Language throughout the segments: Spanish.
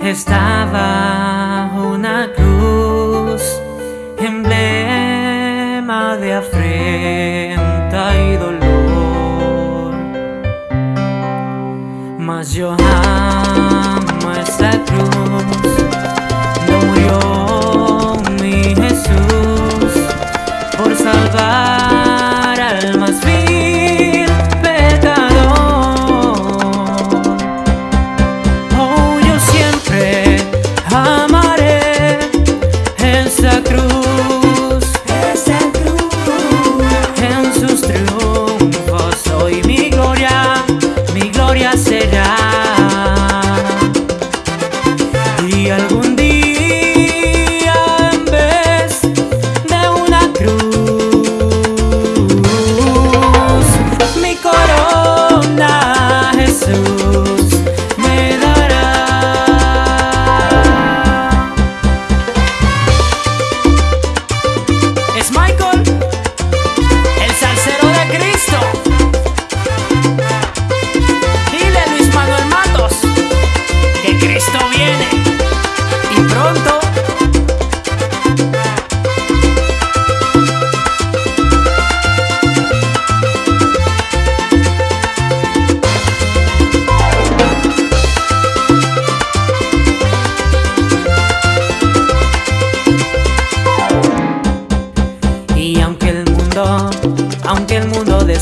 Estaba una cruz, emblema de afrenta y dolor. Mas yo una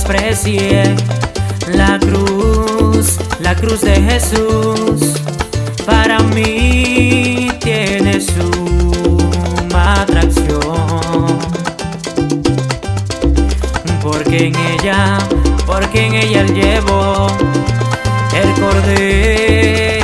desprecie la cruz, la cruz de Jesús, para mí tiene suma atracción. Porque en ella, porque en ella llevo el cordero